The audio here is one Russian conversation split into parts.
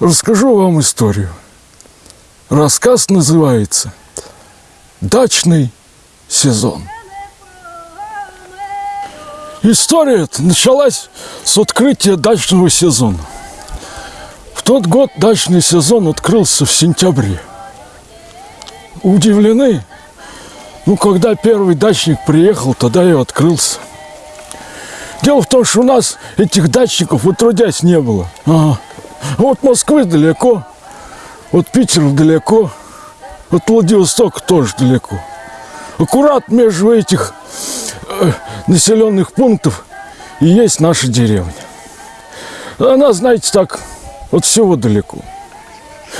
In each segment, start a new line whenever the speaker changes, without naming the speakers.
расскажу вам историю. Рассказ называется «Дачный сезон». История началась с открытия дачного сезона. В тот год дачный сезон открылся в сентябре. Удивлены? Ну, когда первый дачник приехал, тогда и открылся. Дело в том, что у нас этих дачников отродясь не было. Ага. Вот Москвы далеко, вот Питер далеко, вот Владивосток тоже далеко. Аккурат между этих э, населенных пунктов и есть наша деревня. Она, знаете, так, вот всего далеко.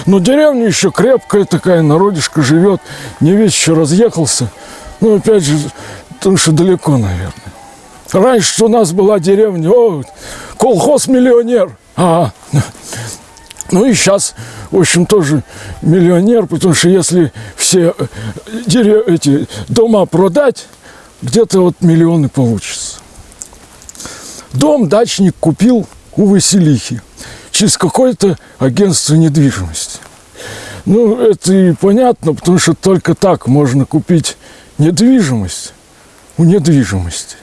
Но деревня еще крепкая такая, народишко живет, не весь еще разъехался. Ну, опять же, потому что далеко, наверное. Раньше у нас была деревня, о, колхоз-миллионер. А, ну и сейчас, в общем, тоже миллионер, потому что если все э, дерев... эти дома продать, где-то вот миллионы получится. Дом дачник купил у Василихи через какое-то агентство недвижимости. Ну, это и понятно, потому что только так можно купить недвижимость у недвижимости.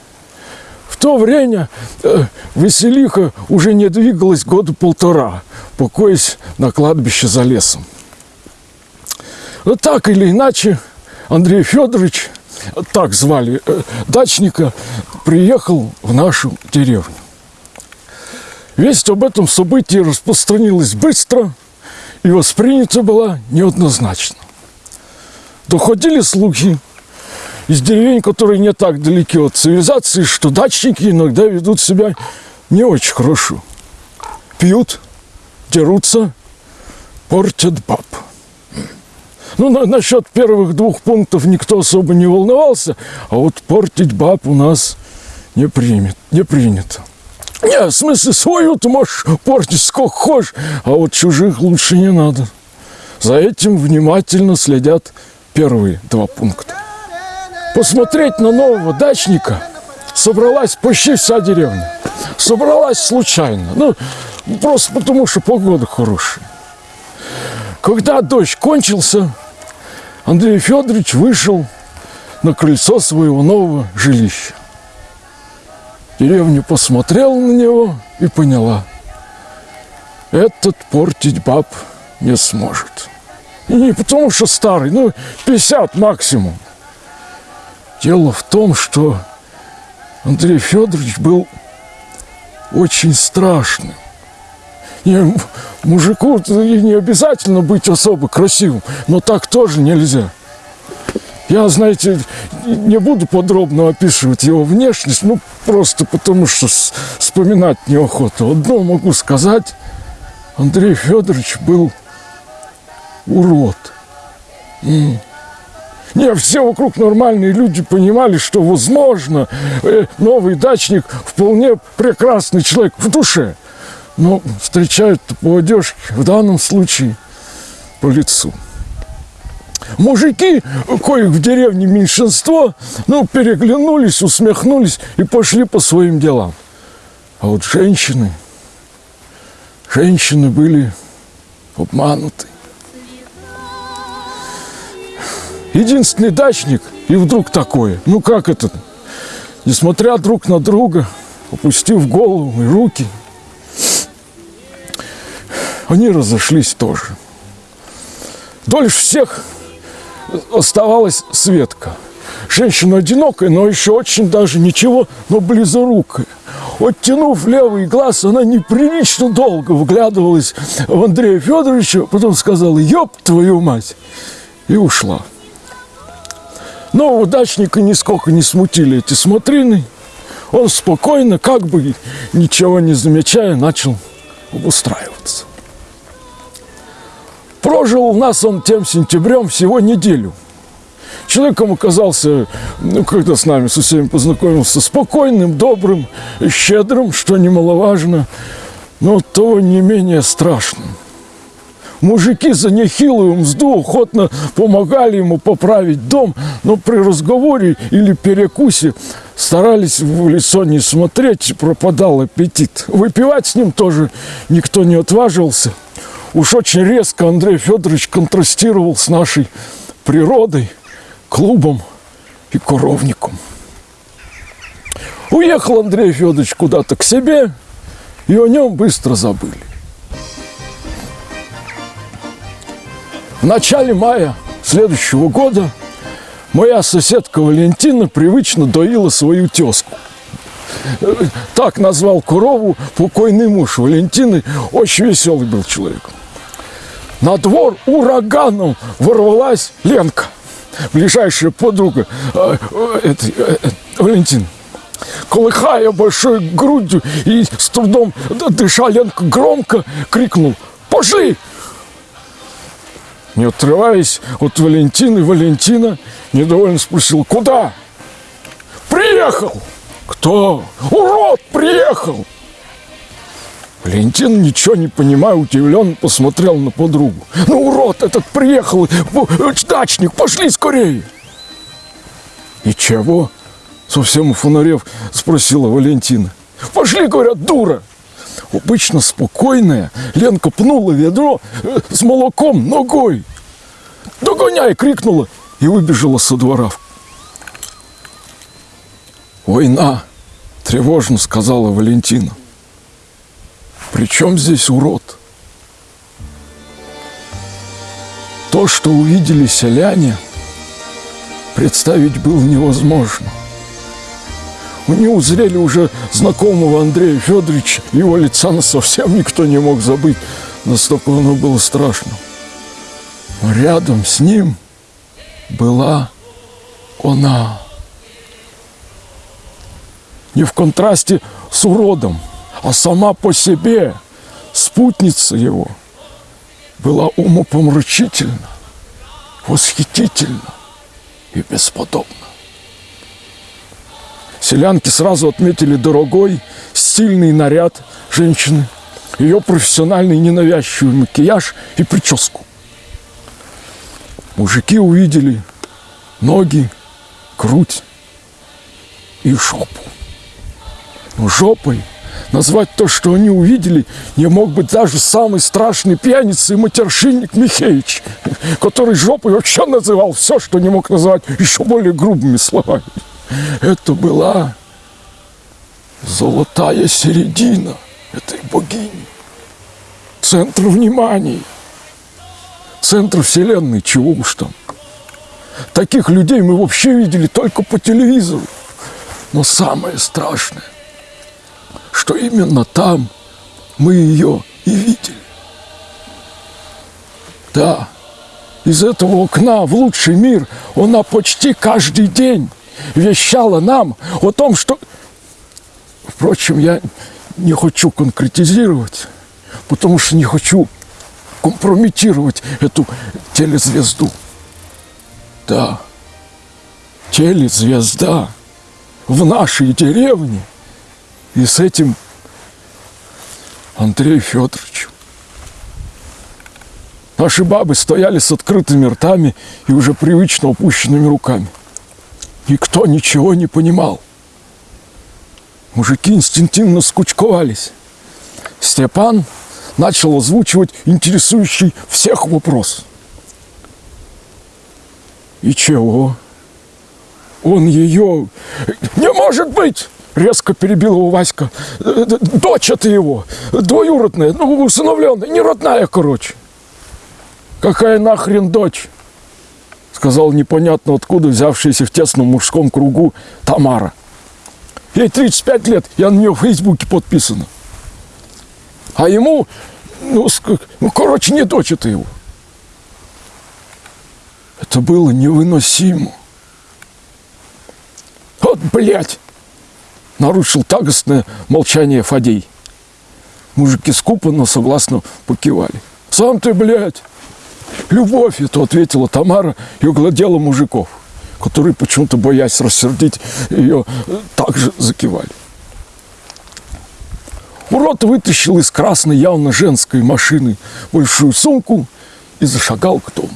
В то время э, Василиха уже не двигалась года полтора, покоясь на кладбище за лесом. Но так или иначе, Андрей Федорович, так звали э, дачника, приехал в нашу деревню. Весть об этом событии распространилась быстро и воспринята была неоднозначно. Доходили слухи, из деревень, которые не так далеки от цивилизации, что дачники иногда ведут себя не очень хорошо. Пьют, дерутся, портят баб. Ну, на, насчет первых двух пунктов никто особо не волновался, а вот портить баб у нас не, примет, не принято. Не, в смысле, свою ты можешь портить сколько хочешь, а вот чужих лучше не надо. За этим внимательно следят первые два пункта. Посмотреть на нового дачника собралась почти вся деревня. Собралась случайно. Ну, просто потому, что погода хорошая. Когда дождь кончился, Андрей Федорович вышел на крыльцо своего нового жилища. Деревня посмотрела на него и поняла, этот портить баб не сможет. И не потому, что старый, ну, 50 максимум. Дело в том, что Андрей Федорович был очень страшным. И мужику не обязательно быть особо красивым, но так тоже нельзя. Я, знаете, не буду подробно описывать его внешность, ну, просто потому что вспоминать неохота. Одно могу сказать, Андрей Федорович был урод. И не, все вокруг нормальные люди понимали, что, возможно, э, новый дачник вполне прекрасный человек в душе. Но встречают по одежке, в данном случае по лицу. Мужики, коих в деревне меньшинство, ну, переглянулись, усмехнулись и пошли по своим делам. А вот женщины, женщины были обмануты. Единственный дачник, и вдруг такое. Ну как это? Несмотря друг на друга, опустив голову и руки, они разошлись тоже. Дольше всех оставалась Светка. Женщина одинокая, но еще очень даже ничего, но близорукая. Оттянув левый глаз, она неприлично долго вглядывалась в Андрея Федоровича, потом сказала «Ёб твою мать!» и ушла. Но удачника нисколько не смутили эти смотрины. Он спокойно, как бы ничего не замечая, начал обустраиваться. Прожил у нас он тем сентябрем всего неделю. Человеком оказался, ну, когда с нами со всеми познакомился, спокойным, добрым, щедрым, что немаловажно, но то не менее страшным. Мужики за нехилую мзду охотно помогали ему поправить дом, но при разговоре или перекусе старались в лицо не смотреть, пропадал аппетит. Выпивать с ним тоже никто не отваживался. Уж очень резко Андрей Федорович контрастировал с нашей природой, клубом и коровником. Уехал Андрей Федорович куда-то к себе, и о нем быстро забыли. В начале мая следующего года моя соседка Валентина привычно доила свою тезку. Так назвал корову покойный муж Валентины. Очень веселый был человек. На двор ураганом ворвалась Ленка, ближайшая подруга э, э, этой, э, Валентины. Колыхая большой грудью и с трудом дыша, Ленка громко крикнул «Пошли!» Не отрываясь от Валентины, Валентина недовольно спросила «Куда?» «Приехал!» «Кто?» «Урод приехал!» Валентин, ничего не понимая, удивленно посмотрел на подругу. «Ну, урод этот приехал! Дачник, пошли скорее!» «И чего?» Совсем фонарев спросила Валентина. Пошли, говорят, дура. Обычно спокойная Ленка пнула ведро э, с молоком ногой. Догоняй! крикнула и выбежала со двора. Война, тревожно сказала Валентина. При чем здесь урод? То, что увидели селяне, представить было невозможно. Они узрели уже знакомого Андрея Федоровича. Его лица совсем никто не мог забыть. Настолько оно было страшно. Но рядом с ним была она. Не в контрасте с уродом, а сама по себе, спутница его, была умопомрачительна, восхитительна и бесподобна. Селянки сразу отметили дорогой, стильный наряд женщины, ее профессиональный ненавязчивый макияж и прическу. Мужики увидели ноги, грудь и жопу. Но жопой назвать то, что они увидели, не мог быть даже самый страшный пьяница и матершинник Михеич, который жопой вообще называл все, что не мог назвать еще более грубыми словами. Это была золотая середина этой богини. Центр внимания. Центр вселенной, чего уж там. Таких людей мы вообще видели только по телевизору. Но самое страшное, что именно там мы ее и видели. Да, из этого окна в лучший мир она почти каждый день вещала нам о том, что... Впрочем, я не хочу конкретизировать, потому что не хочу компрометировать эту телезвезду. Да, телезвезда в нашей деревне и с этим Андреем Федоровичем. Наши бабы стояли с открытыми ртами и уже привычно опущенными руками. Никто ничего не понимал. Мужики инстинктивно скучковались. Степан начал озвучивать интересующий всех вопрос. И чего? Он ее... Не может быть! Резко перебил его Васька. Дочь это его, двоюродная, ну, усыновленная, не родная, короче. Какая нахрен дочь? Сказал непонятно откуда взявшаяся в тесном мужском кругу Тамара. Ей 35 лет, я на нее в Фейсбуке подписана. А ему, ну, ну короче, не дочь это его. Это было невыносимо. Вот, блядь! Нарушил тагостное молчание Фадей. Мужики скупо, но согласно покивали. Сам ты, блядь! Любовь, это ответила Тамара и угладела мужиков, которые почему-то, боясь рассердить ее, также закивали. Урод вытащил из красной явно женской машины большую сумку и зашагал к дому.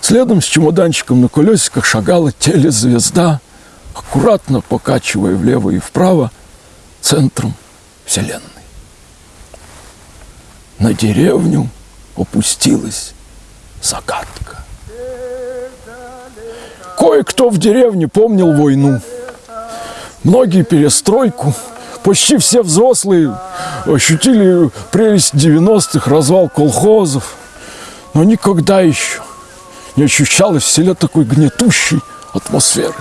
Следом с чемоданчиком на колесиках шагала телезвезда, аккуратно покачивая влево и вправо центром Вселенной. на деревню опустилась загадка. Кое-кто в деревне помнил войну. Многие перестройку. Почти все взрослые ощутили прелесть 90-х, развал колхозов. Но никогда еще не ощущалось в селе такой гнетущей атмосферы.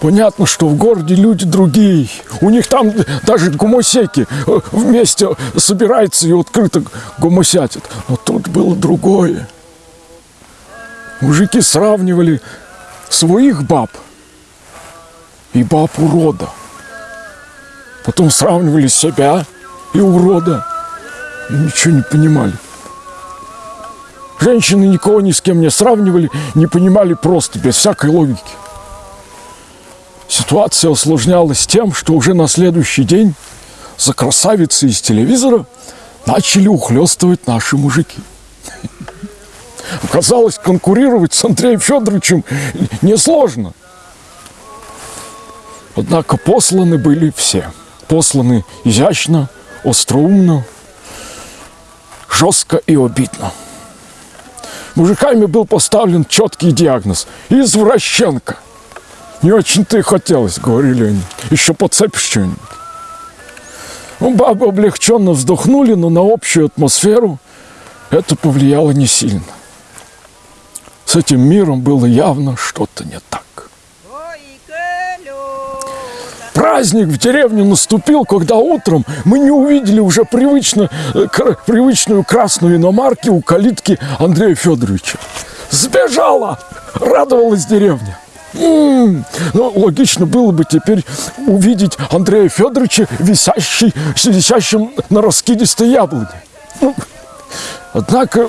Понятно, что в городе люди другие. У них там даже гомосеки э, вместе собираются и открыто гомосятят. Но тут было другое. Мужики сравнивали своих баб и баб урода. Потом сравнивали себя и урода. И ничего не понимали. Женщины никого ни с кем не сравнивали, не понимали просто, без всякой логики. Ситуация осложнялась тем, что уже на следующий день за красавицей из телевизора начали ухлёстывать наши мужики. Оказалось, конкурировать с Андреем Федоровичем несложно. Однако посланы были все. Посланы изящно, остроумно, жестко и обидно. Мужиками был поставлен четкий диагноз – извращенка – не очень-то и хотелось, говорили они. Еще подцепишь что-нибудь. Ну, бабы облегченно вздохнули, но на общую атмосферу это повлияло не сильно. С этим миром было явно что-то не так. Праздник в деревне наступил, когда утром мы не увидели уже привычно, э, привычную красную иномарки у калитки Андрея Федоровича. Сбежала! Радовалась деревня. Ну, логично было бы теперь увидеть Андрея Федоровича висящий, висящим на раскидистой яблоне. Ну, однако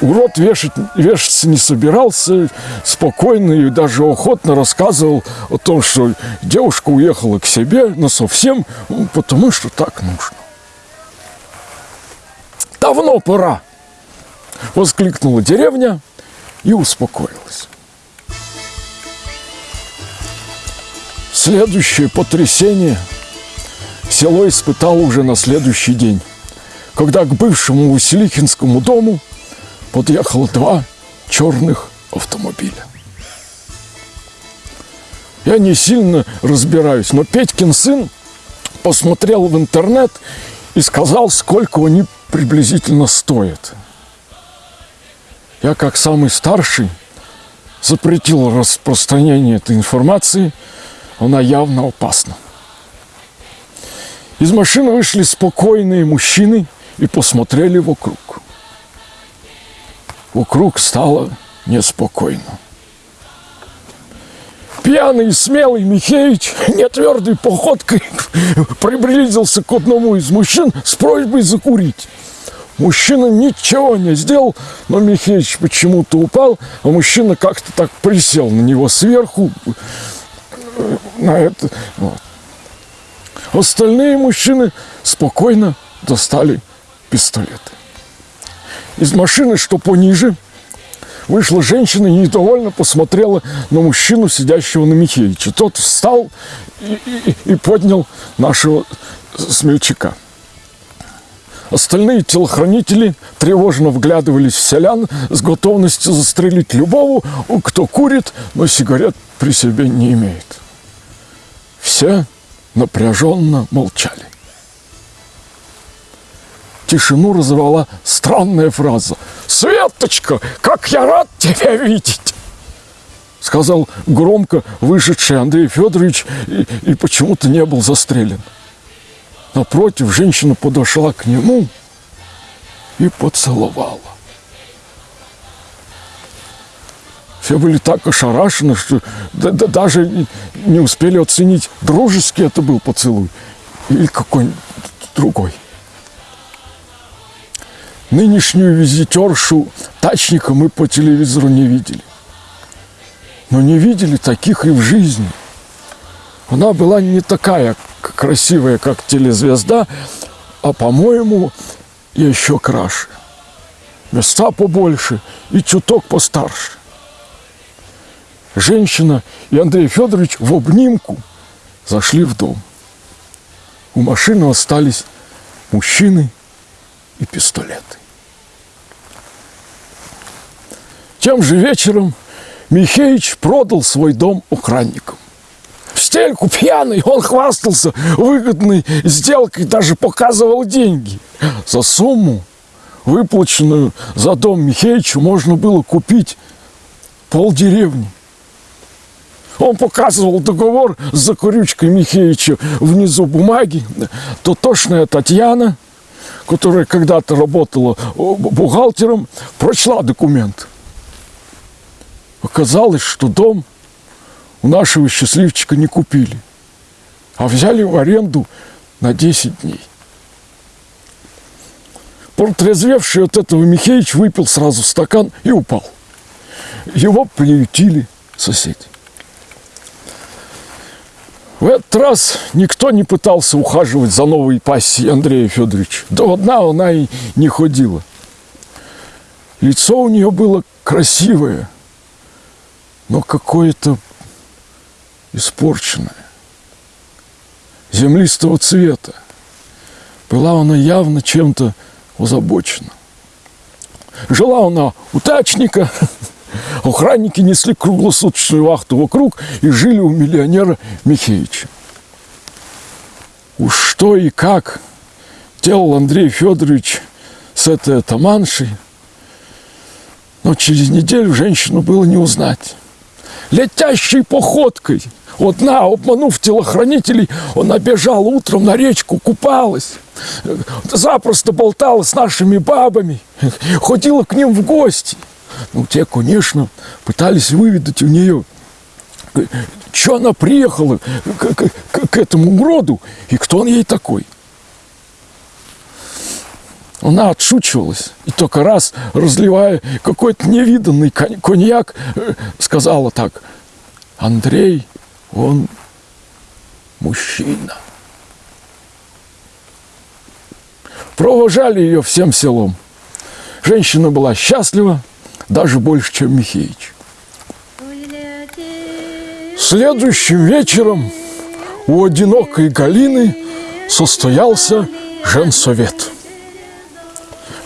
урод вешать, вешаться не собирался, спокойно и даже охотно рассказывал о том, что девушка уехала к себе, но совсем, ну, потому что так нужно. «Давно пора!» — воскликнула деревня и успокоилась. Следующее потрясение село испытало уже на следующий день, когда к бывшему Василихинскому дому подъехало два черных автомобиля. Я не сильно разбираюсь, но Петькин сын посмотрел в интернет и сказал, сколько они приблизительно стоят. Я, как самый старший, запретил распространение этой информации – она явно опасна. Из машины вышли спокойные мужчины и посмотрели вокруг. Вокруг стало неспокойно. Пьяный и смелый Михеич нетвердой походкой приблизился к одному из мужчин с просьбой закурить. Мужчина ничего не сделал, но Михеич почему-то упал, а мужчина как-то так присел на него сверху, на это. Вот. Остальные мужчины спокойно достали пистолеты. Из машины, что пониже, вышла женщина и недовольно посмотрела на мужчину, сидящего на Михеича. Тот встал и, и, и поднял нашего смельчака. Остальные телохранители тревожно вглядывались в селян с готовностью застрелить любого, кто курит, но сигарет при себе не имеет. Все напряженно молчали. Тишину разорвала странная фраза. «Светочка, как я рад тебя видеть!» Сказал громко вышедший Андрей Федорович и, и почему-то не был застрелен. Напротив, женщина подошла к нему и поцеловала. Все были так ошарашены, что да, да, даже не успели оценить, дружеский это был поцелуй или какой-нибудь другой. Нынешнюю визитершу тачника мы по телевизору не видели. Но не видели таких и в жизни. Она была не такая красивая, как телезвезда, а, по-моему, еще краше. Места побольше и чуток постарше женщина и Андрей Федорович в обнимку зашли в дом. У машины остались мужчины и пистолеты. Тем же вечером Михеич продал свой дом охранникам. В стельку пьяный он хвастался выгодной сделкой, даже показывал деньги. За сумму, выплаченную за дом Михеичу, можно было купить полдеревни. Он показывал договор с закурючкой Михеича внизу бумаги. Тотошная Татьяна, которая когда-то работала бухгалтером, прочла документ. Оказалось, что дом у нашего счастливчика не купили, а взяли в аренду на 10 дней. Протрезвевший от этого Михеич выпил сразу стакан и упал. Его приютили соседи. В этот раз никто не пытался ухаживать за новой пассией Андрея Федоровича. До одна она и не ходила. Лицо у нее было красивое, но какое-то испорченное, землистого цвета. Была она явно чем-то озабочена. Жила она у тачника, Охранники несли круглосуточную вахту вокруг и жили у миллионера Михеича. Уж что и как делал Андрей Федорович с этой атаманшей, но через неделю женщину было не узнать. Летящей походкой, одна, обманув телохранителей, она бежала утром на речку, купалась, запросто болтала с нашими бабами, ходила к ним в гости – ну, те, конечно, пытались выведать у нее, что она приехала к, к, к, этому уроду и кто он ей такой. Она отшучивалась и только раз, разливая какой-то невиданный коньяк, э, сказала так, Андрей, он мужчина. Провожали ее всем селом. Женщина была счастлива, даже больше, чем Михеич. Следующим вечером у одинокой Галины состоялся женсовет.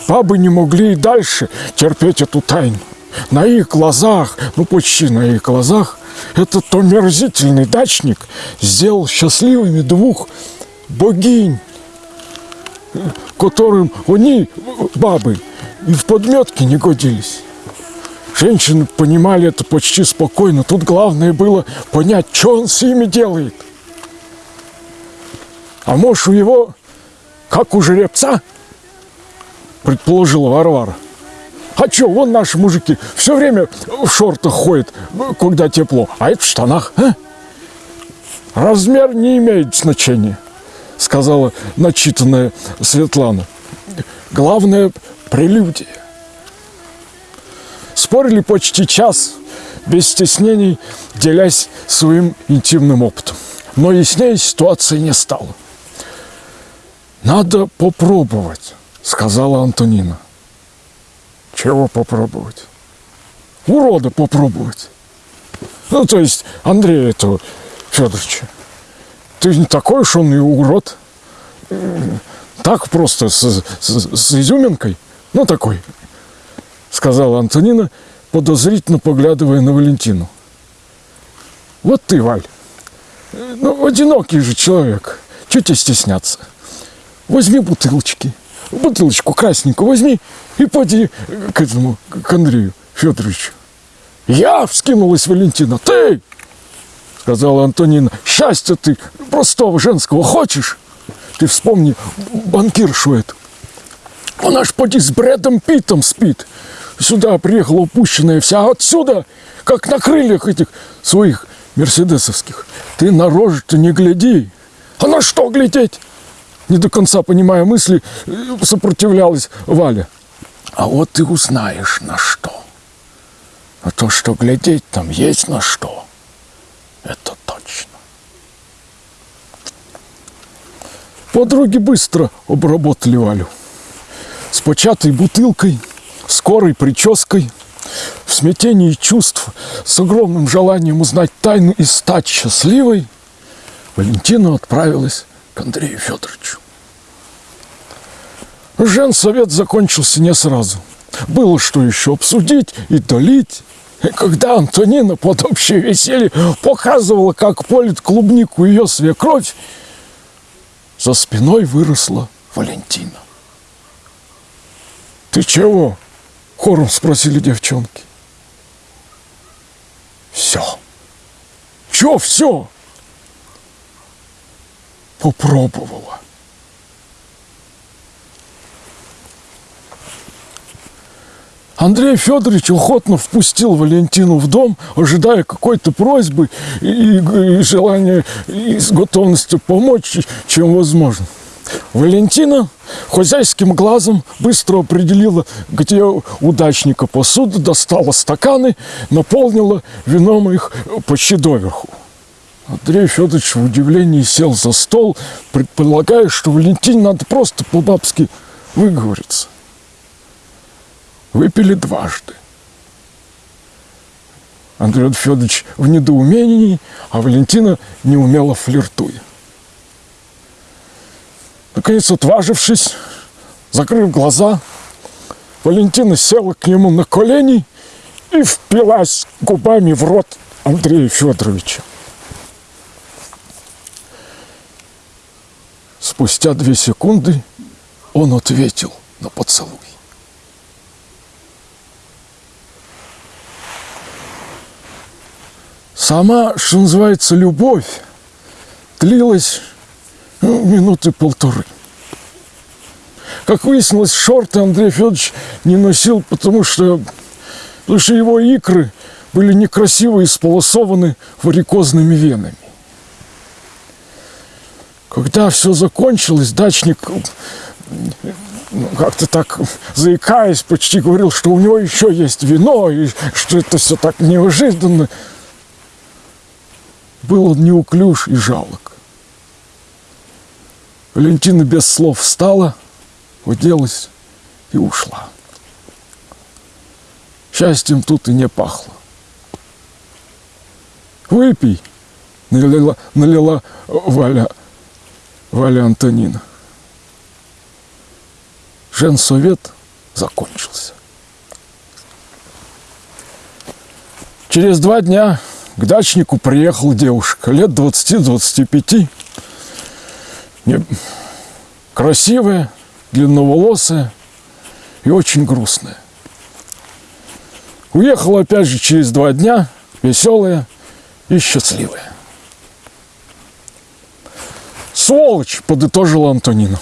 Бабы не могли и дальше терпеть эту тайну. На их глазах, ну почти на их глазах, этот омерзительный дачник сделал счастливыми двух богинь, которым они, бабы, и в подметке не годились. Женщины понимали это почти спокойно. Тут главное было понять, что он с ними делает. А может, у его, как у жеребца, предположила Варвара. А что, вон наши мужики все время в шортах ходят, когда тепло, а это в штанах. А? Размер не имеет значения, сказала начитанная Светлана. Главное – прелюдия. Спорили почти час, без стеснений, делясь своим интимным опытом. Но яснее ситуации не стало. «Надо попробовать», — сказала Антонина. «Чего попробовать?» «Урода попробовать». Ну, то есть Андрея этого Федоровича. Ты не такой уж он и урод. Так просто с, с, с изюминкой. Ну, такой сказала Антонина, подозрительно поглядывая на Валентину. Вот ты, Валь, ну, одинокий же человек, чего тебе стесняться? Возьми бутылочки, бутылочку красненькую возьми и поди к этому, к Андрею Федоровичу. Я, вскинулась Валентина, ты, сказала Антонина, счастья ты простого женского хочешь? Ты вспомни банкиршу эту. Она ж поди с Брэдом Питом спит сюда приехала упущенная вся, отсюда, как на крыльях этих своих мерседесовских. Ты на рожу-то не гляди. А на что глядеть? Не до конца понимая мысли, сопротивлялась Валя. А вот ты узнаешь на что. А то, что глядеть там есть на что, это точно. Подруги быстро обработали Валю. С початой бутылкой – скорой прической, в смятении чувств, с огромным желанием узнать тайну и стать счастливой, Валентина отправилась к Андрею Федоровичу. Женсовет закончился не сразу. Было что еще обсудить и долить. И когда Антонина под общее веселье показывала, как полит клубнику ее свекровь, за спиной выросла Валентина. «Ты чего?» — хором спросили девчонки. «Все». «Че все?» «Попробовала». Андрей Федорович охотно впустил Валентину в дом, ожидая какой-то просьбы и, и, желания, и с готовностью помочь, чем возможно. Валентина хозяйским глазом быстро определила, где удачника посуду, достала стаканы, наполнила вином их почти доверху. Андрей Федорович в удивлении сел за стол, предполагая, что Валентине надо просто по-бабски выговориться выпили дважды. Андрей Федорович в недоумении, а Валентина неумело флиртуя. Наконец, отважившись, закрыв глаза, Валентина села к нему на колени и впилась губами в рот Андрея Федоровича. Спустя две секунды он ответил на поцелуй. Сама, что называется, любовь длилась минуты полторы. Как выяснилось, шорты Андрей Федорович не носил, потому что, потому что его икры были некрасиво исполосованы варикозными венами. Когда все закончилось, дачник ну, как-то так заикаясь, почти говорил, что у него еще есть вино, и что это все так неожиданно был он неуклюж и жалок. Валентина без слов встала, уделась и ушла. Счастьем тут и не пахло. «Выпей!» — налила, налила Валя, Валя Антонина. Женсовет закончился. Через два дня к дачнику приехала девушка, лет 20-25. Красивая, длинноволосая и очень грустная. Уехала опять же через два дня, веселая и счастливая. Сволочь, подытожила Антонина,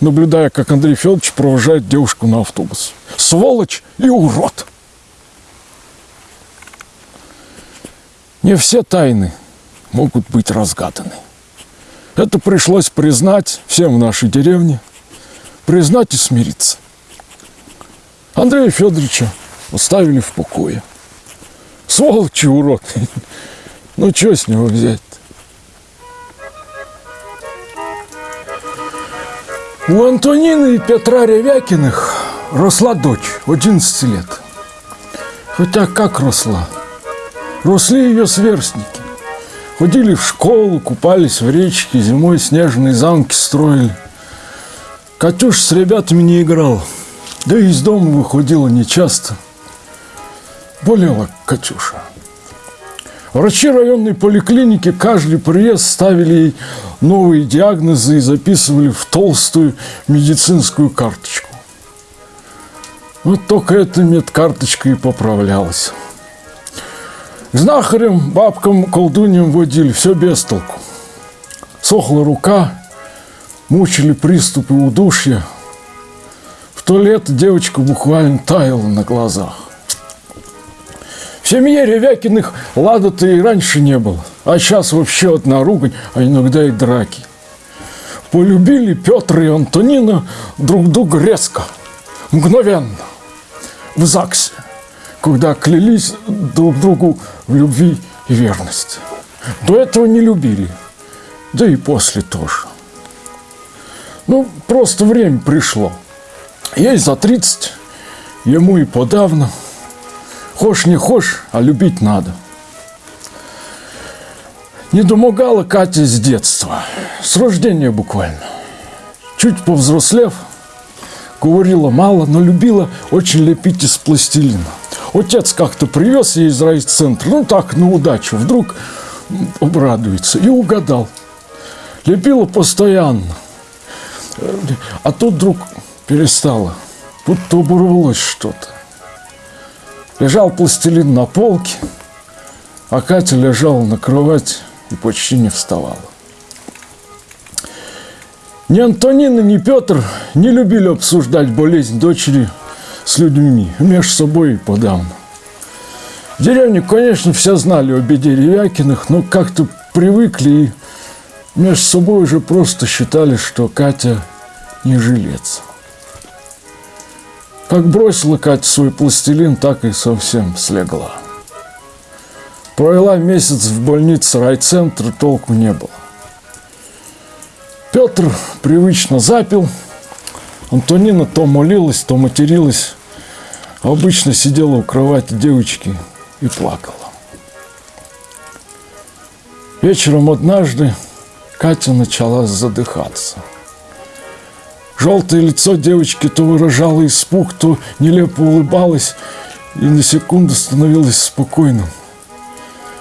наблюдая, как Андрей Федорович провожает девушку на автобус. Сволочь и урод. Не все тайны могут быть разгаданы. Это пришлось признать всем в нашей деревне, признать и смириться. Андрея Федоровича оставили в покое. Сволочи урод. Ну, что с него взять У Антонины и Петра Ревякиных росла дочь, 11 лет. Хотя как росла? Росли ее сверстники. Ходили в школу, купались в речке, зимой снежные замки строили. Катюш с ребятами не играл, да и из дома выходила нечасто. Болела Катюша. Врачи районной поликлиники каждый приезд ставили ей новые диагнозы и записывали в толстую медицинскую карточку. Вот только эта медкарточка и поправлялась. Знахарем, бабкам, колдуньям водили, все без толку. Сохла рука, мучили приступы удушья. В то лето девочка буквально таяла на глазах. В семье Ревякиных лада-то и раньше не было, а сейчас вообще одна ругань, а иногда и драки. Полюбили Петр и Антонина друг друга резко, мгновенно, в ЗАГСе когда клялись друг другу в любви и верности. До этого не любили, да и после тоже. Ну, просто время пришло. Ей за 30, ему и подавно. Хошь не хошь, а любить надо. Не домогала Катя с детства, с рождения буквально. Чуть повзрослев, говорила мало, но любила очень лепить из пластилина. Отец как-то привез ей из райцентра, ну так, на удачу, вдруг обрадуется, и угадал. Лепила постоянно, а тут вдруг перестала, будто оборвалось что-то. Лежал пластилин на полке, а Катя лежала на кровати и почти не вставала. Ни Антонина, ни Петр не любили обсуждать болезнь дочери с людьми, между собой и подавно. В деревне, конечно, все знали о беде но как-то привыкли и между собой уже просто считали, что Катя не жилец. Как бросила Катя свой пластилин, так и совсем слегла. Провела месяц в больнице райцентра, толку не было. Петр привычно запил. Антонина то молилась, то материлась. Обычно сидела у кровати девочки и плакала. Вечером однажды Катя начала задыхаться. Желтое лицо девочки то выражало испуг, то нелепо улыбалось и на секунду становилось спокойным.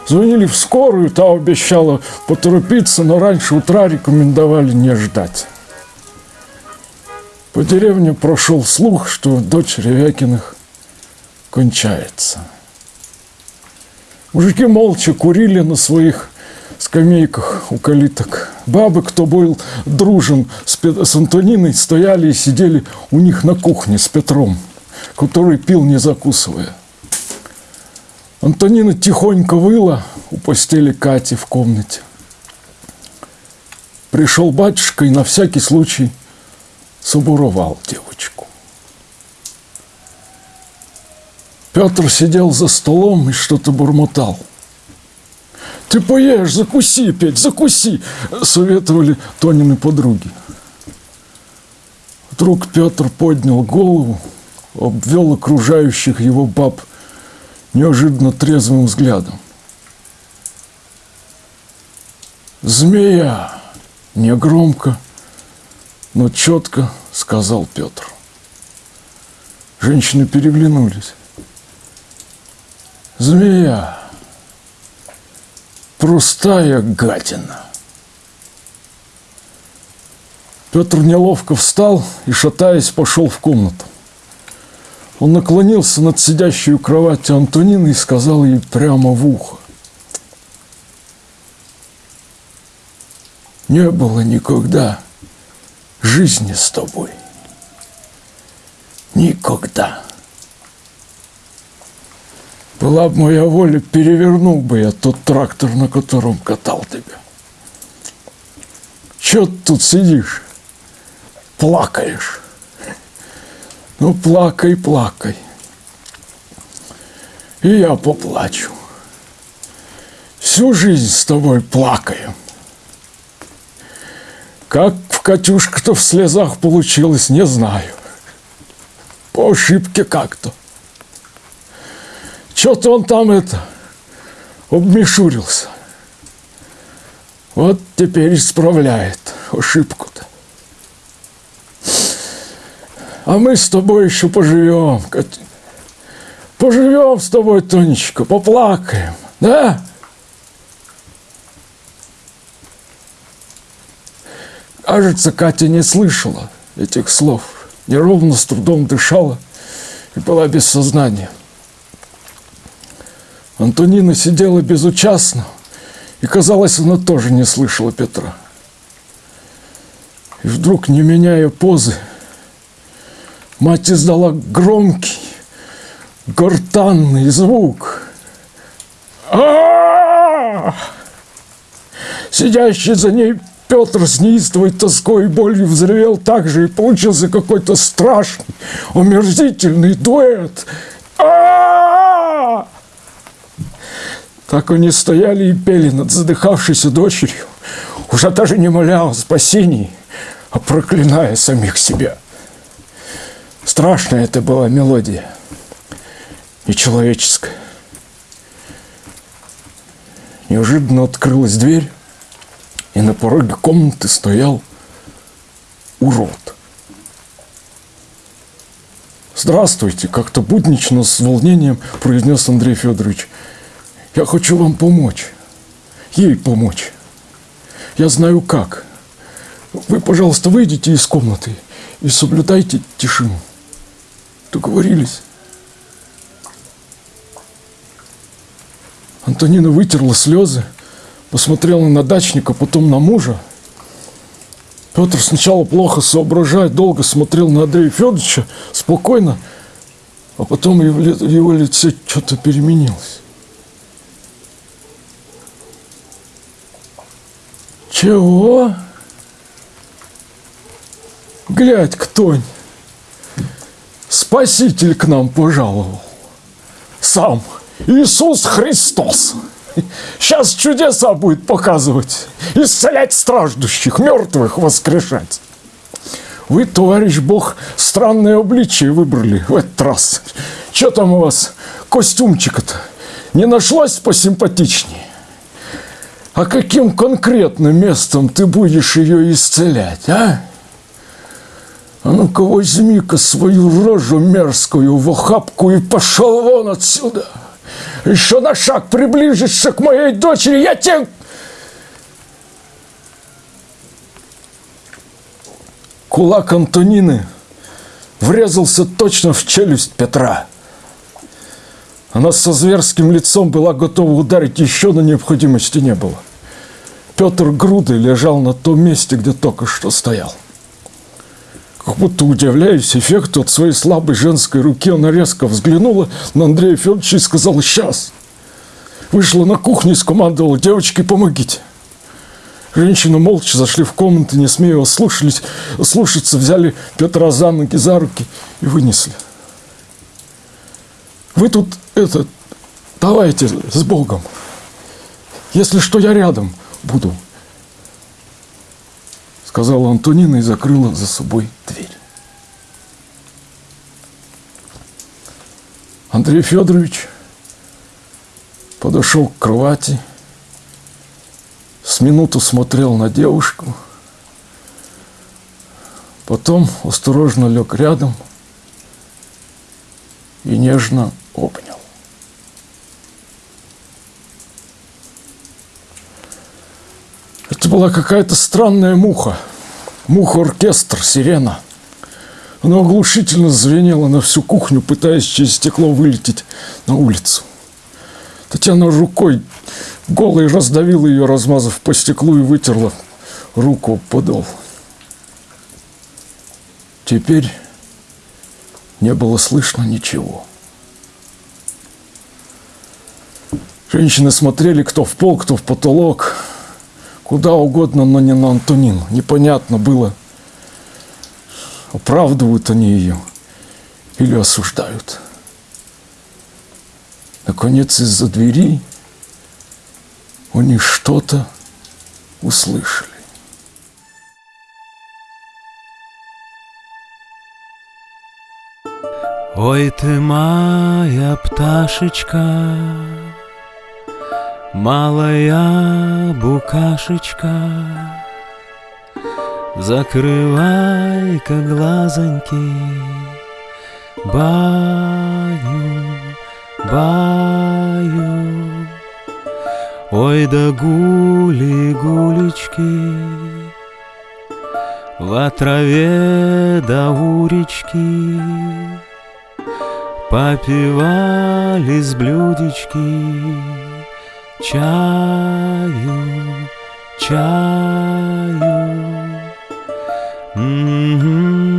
Звонили в скорую, та обещала поторопиться, но раньше утра рекомендовали не ждать. По деревне прошел слух, что дочь Ревякиных кончается. Мужики молча курили на своих скамейках у калиток. Бабы, кто был дружен с, с Антониной, стояли и сидели у них на кухне с Петром, который пил не закусывая. Антонина тихонько выла у постели Кати в комнате. Пришел батюшка и на всякий случай собуровал девочку. Петр сидел за столом и что-то бормотал. «Ты поешь, закуси, Петь, закуси!» – советовали Тонины подруги. Вдруг Петр поднял голову, обвел окружающих его баб – неожиданно трезвым взглядом. «Змея!» – негромко, но четко сказал Петр. Женщины переглянулись. «Змея! Простая гадина!» Петр неловко встал и, шатаясь, пошел в комнату. Он наклонился над сидящей у кровати Антонины и сказал ей прямо в ухо. Не было никогда жизни с тобой. Никогда. Была бы моя воля, перевернул бы я тот трактор, на котором катал тебя. Чего ты тут сидишь? Плакаешь. Ну, плакай, плакай. И я поплачу. Всю жизнь с тобой плакаем. Как в Катюшка-то в слезах получилось, не знаю. По ошибке как-то. Что-то он там это обмешурился. Вот теперь исправляет ошибку-то. А мы с тобой еще поживем. Поживем с тобой, Тонечка, поплакаем, да? Кажется, Катя не слышала этих слов, неровно с трудом дышала и была без сознания. Антонина сидела безучастно, и, казалось, она тоже не слышала Петра. И вдруг, не меняя позы, Мать издала громкий, гортанный звук. А Сидящий за ней Петр с неистовой тоской и болью взревел так же, и получился какой-то страшный, омерзительный дуэт. Так они стояли и пели над задыхавшейся дочерью, уже даже не моля о спасении, а проклиная самих себя. Страшная это была мелодия. Нечеловеческая. Неожиданно открылась дверь, и на пороге комнаты стоял урод. Здравствуйте, как-то буднично, с волнением произнес Андрей Федорович. Я хочу вам помочь. Ей помочь. Я знаю как. Вы, пожалуйста, выйдите из комнаты и соблюдайте тишину. Договорились? Антонина вытерла слезы, посмотрела на дачника, потом на мужа. Петр сначала плохо соображая, долго смотрел на Андрея Федоровича, спокойно, а потом его, лице что-то переменилось. Чего? Глядь, кто Спаситель к нам пожаловал. Сам Иисус Христос. Сейчас чудеса будет показывать. Исцелять страждущих, мертвых воскрешать. Вы, товарищ Бог, странное обличие выбрали в этот раз. Что там у вас костюмчика-то? Не нашлось посимпатичнее? А каким конкретным местом ты будешь ее исцелять, а? А ну-ка возьми-ка свою рожу мерзкую в охапку и пошел вон отсюда. Еще на шаг приближишься к моей дочери, я тебе... Кулак Антонины врезался точно в челюсть Петра. Она со зверским лицом была готова ударить, еще на необходимости не было. Петр грудой лежал на том месте, где только что стоял. Как будто удивляясь эффекту от своей слабой женской руки, она резко взглянула на Андрея Федоровича и сказала «Сейчас!». Вышла на кухню и скомандовала «Девочки, помогите!». Женщины молча зашли в комнату, не смея слушались, слушаться, взяли Петра за ноги, за руки и вынесли. Вы тут, это, давайте с Богом. Если что, я рядом буду. Сказала Антонина и закрыла за собой дверь. Андрей Федорович подошел к кровати, с минуту смотрел на девушку, потом осторожно лег рядом и нежно обнял. Это была какая-то странная муха. Муха-оркестр, сирена. Она оглушительно звенела на всю кухню, пытаясь через стекло вылететь на улицу. Татьяна рукой голой раздавила ее, размазав по стеклу и вытерла руку подол. Теперь не было слышно ничего. Женщины смотрели кто в пол, кто в потолок, куда угодно, но не на Антонину. Непонятно было, оправдывают они ее или осуждают. Наконец, из-за двери они что-то услышали.
Ой ты моя пташечка, Малая букашечка, Закрывай-ка глазоньки, Баю, баю. Ой да гули, гулечки, В траве да у речки, Попивали с блюдечки Чаю, чаю М-м-м-м-м.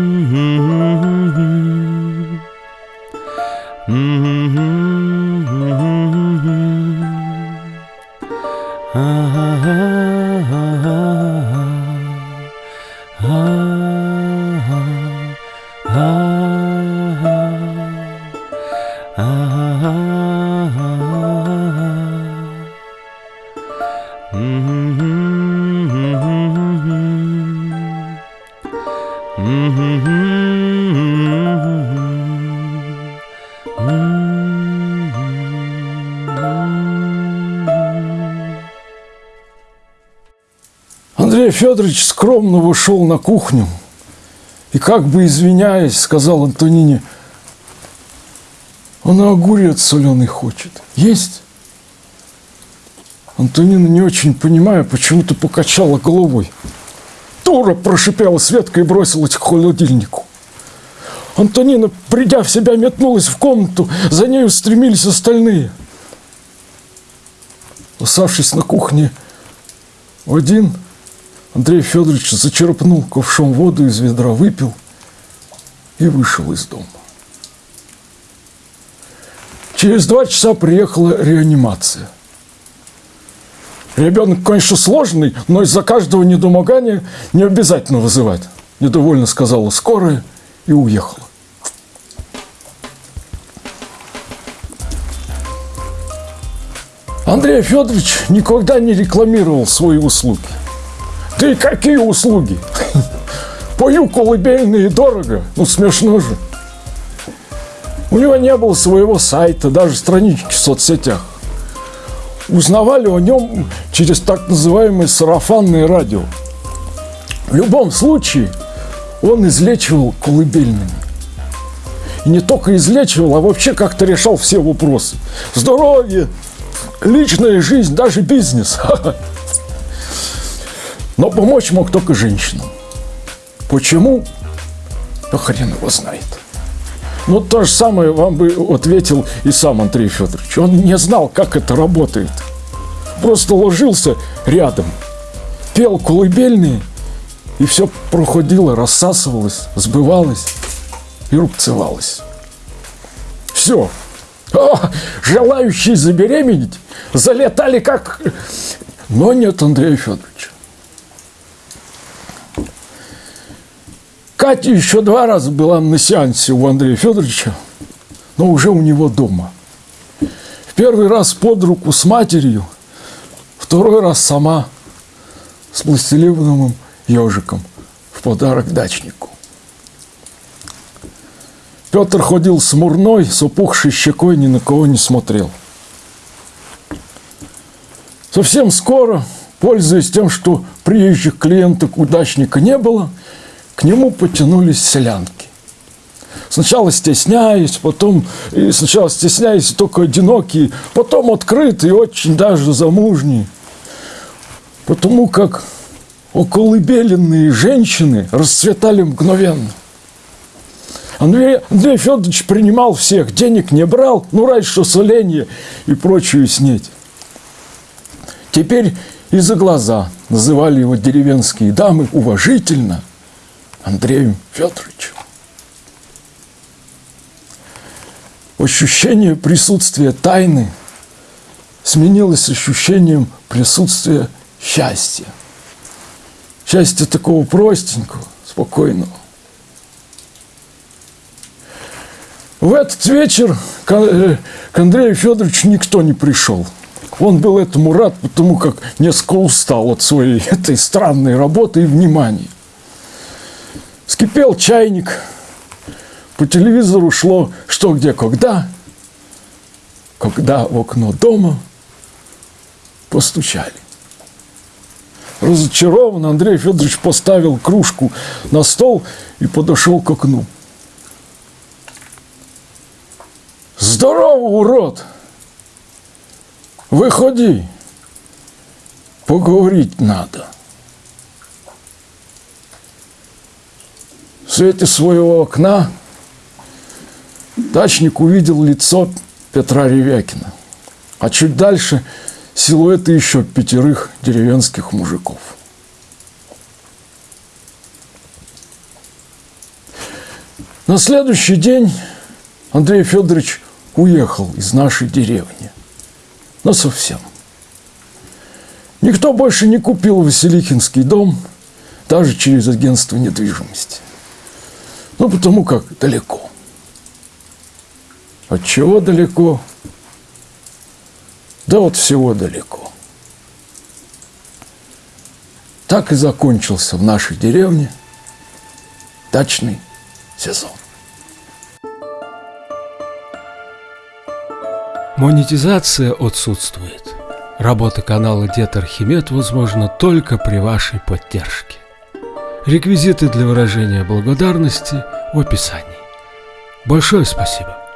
Федорович скромно вышел на кухню и, как бы извиняясь, сказал Антонине, Она огурец соленый хочет. Есть? Антонина, не очень понимая, почему-то покачала головой. Дура, прошипела Светка и бросилась к холодильнику. Антонина, придя в себя, метнулась в комнату, за ней устремились остальные. Оставшись на кухне один, Андрей Федорович зачерпнул ковшом воду из ведра, выпил и вышел из дома. Через два часа приехала реанимация. Ребенок, конечно, сложный, но из-за каждого недомогания не обязательно вызывать. Недовольно сказала скорая и уехала. Андрей Федорович никогда не рекламировал свои услуги. И какие услуги? Пою колыбельные дорого, ну смешно же. У него не было своего сайта, даже странички в соцсетях. Узнавали о нем через так называемое сарафанное радио. В любом случае, он излечивал колыбельными. И не только излечивал, а вообще как-то решал все вопросы. Здоровье, личная жизнь, даже бизнес. Но помочь мог только женщинам. Почему? Да хрен его знает. Ну, то же самое вам бы ответил и сам Андрей Федорович. Он не знал, как это работает. Просто ложился рядом, пел колыбельные, и все проходило, рассасывалось, сбывалось и рубцевалось. Все. А, желающие забеременеть залетали как... Но нет Андрея Федоровича. Катя еще два раза была на сеансе у Андрея Федоровича, но уже у него дома. В первый раз под руку с матерью, второй раз сама с пластилиновым ежиком в подарок дачнику. Петр ходил смурной, с опухшей щекой, ни на кого не смотрел. Совсем скоро, пользуясь тем, что приезжих клиенток удачника не было, к нему потянулись селянки. Сначала стесняясь, потом и сначала стесняясь только одинокие, потом открытые, очень даже замужние. Потому как околыбеленные женщины расцветали мгновенно. Андрей, Андрей Федорович принимал всех, денег не брал, ну раньше соленье и прочую снеть. Теперь и за глаза называли его деревенские дамы уважительно Андреем Федоровичем. Ощущение присутствия тайны сменилось ощущением присутствия счастья. Счастья такого простенького, спокойного. В этот вечер к Андрею Федоровичу никто не пришел – он был этому рад, потому как несколько устал от своей этой странной работы и внимания. Скипел чайник, по телевизору шло «Что, где, когда», когда в окно дома постучали. Разочарован Андрей Федорович поставил кружку на стол и подошел к окну. Здорово, урод! Выходи, поговорить надо. Свете своего окна дачник увидел лицо Петра Ревякина, а чуть дальше силуэты еще пятерых деревенских мужиков. На следующий день Андрей Федорович уехал из нашей деревни но совсем. Никто больше не купил Василихинский дом, даже через агентство недвижимости. Ну, потому как далеко. От чего далеко? Да вот всего далеко. Так и закончился в нашей деревне дачный сезон.
Монетизация отсутствует. Работа канала Дед Архимед возможна только при вашей поддержке. Реквизиты для выражения благодарности в описании. Большое спасибо.